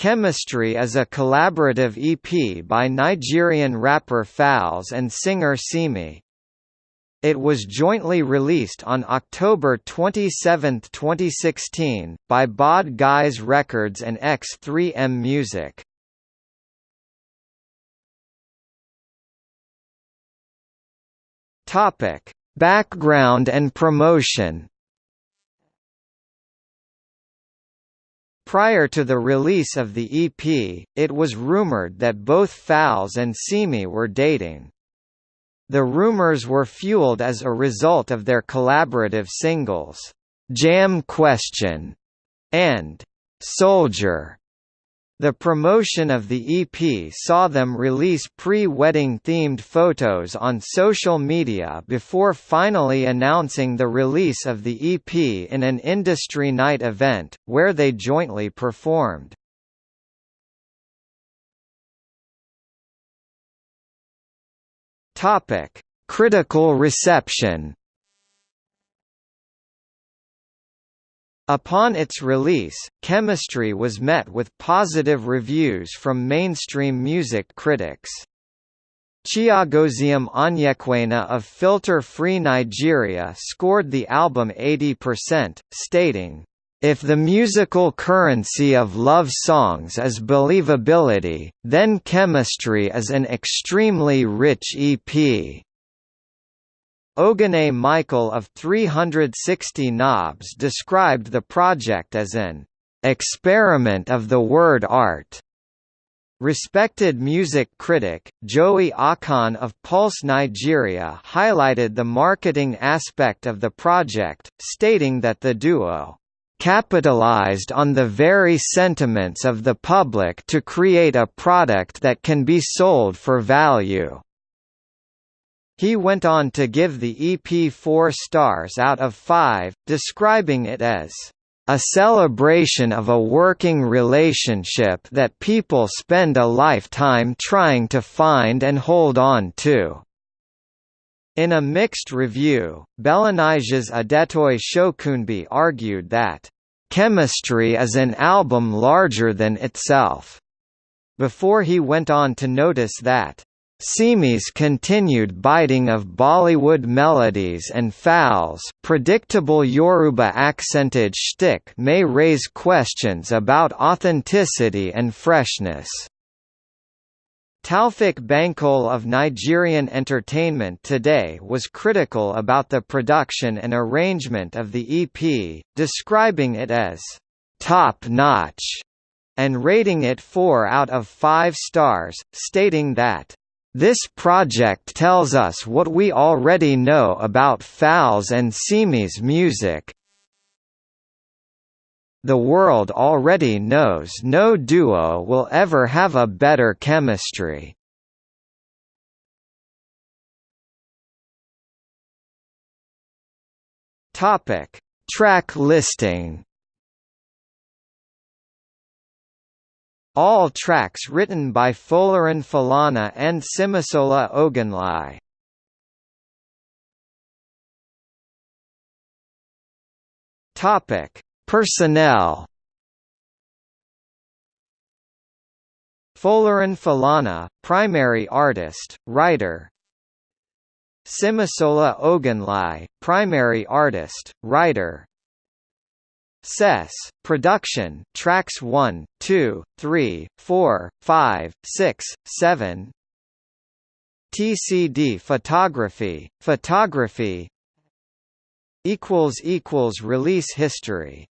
Chemistry is a collaborative EP by Nigerian rapper Falz and singer Simi. It was jointly released on October 27, 2016, by Bahd Guys Records and X3M Music. Topic: Background and promotion. Prior to the release of the EP, it was rumored that both Falz and Simi were dating. The rumors were fueled as a result of their collaborative singles, "'Jamb Question' and "'Soldier' The promotion of the EP saw them release pre-wedding themed photos on social media before finally announcing the release of the EP in an industry night event, where they jointly performed. Critical reception Upon its release, Chemistry was met with positive reviews from mainstream music critics. Chiagoziem Onyekwena of Filter Free Nigeria scored the album 80%, stating, if the musical currency of love songs is believability, then chemistry is an extremely rich EP. Ogene Michael of 360nobs described the project as an experiment of the word art. Respected music critic, Joey Akan of Pulse Nigeria highlighted the marketing aspect of the project, stating that the duo capitalized on the very sentiments of the public to create a product that can be sold for value. He went on to give the EP four stars out of five, describing it as a celebration of a working relationship that people spend a lifetime trying to find and hold on to. In a mixed review, BellaNaija's Adetoye Shokunbi argued that, "...chemistry is an album larger than itself." Before he went on to notice that, Simi's continued biting of Bollywood melodies and Falz predictable Yoruba accented shtick may raise questions about authenticity and freshness. Taoufik Bankole of Nigerian Entertainment Today was critical about the production and arrangement of the EP, describing it as top-notch and rating it 4 out of 5 stars, stating that this project tells us what we already know about Falz and Simi's music. The world already knows no duo will ever have a better chemistry. Topic: Track listing. All tracks written by Folarin Falana and Simisola Ogunleye. Topic: Personnel. Folarin Falana, primary artist, writer. Simisola Ogunleye, primary artist, writer. Sess, production, tracks 1, 2, 3, 4, 5, 6, 7 TCD photography, photography. Release history